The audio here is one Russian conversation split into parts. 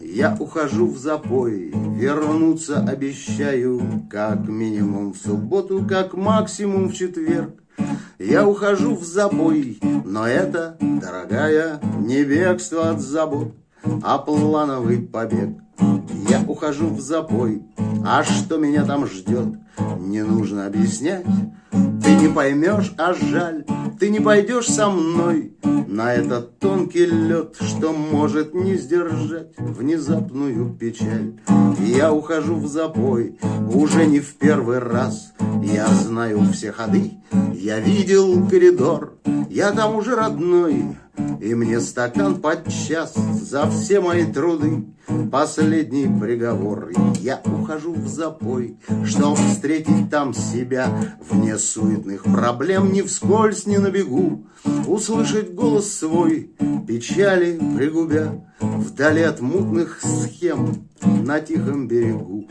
Я ухожу в запой, вернуться обещаю, как минимум в субботу, как максимум в четверг. Я ухожу в забой, но это, дорогая, не бегство от забот, а плановый побег. Я ухожу в запой, а что меня там ждет, не нужно объяснять. Не поймешь, а жаль, ты не пойдешь со мной На этот тонкий лед, что может не сдержать Внезапную печаль. Я ухожу в запой, уже не в первый раз. Я знаю все ходы, я видел коридор Я там уже родной, и мне стакан подчас за все мои труды. Последний приговор. Я ухожу в запой Чтоб встретить там себя Вне суетных проблем Ни вскользь, ни на бегу Услышать голос свой Печали пригубя Вдали от мутных схем На тихом берегу.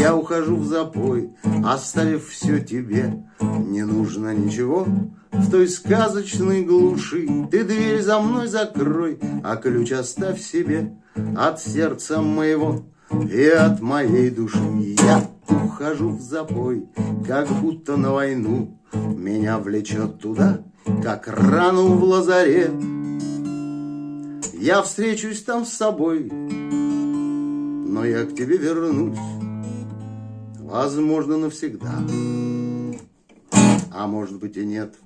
Я ухожу в запой Оставив все тебе. Не нужно ничего в той сказочной глуши. Ты дверь за мной закрой, а ключ оставь себе От сердца моего и от моей души Я ухожу в запой, как будто на войну. Меня влечет туда, как рану в лазаре. Я встречусь там с собой, но я к тебе вернусь Возможно, навсегда. А может быть и нет.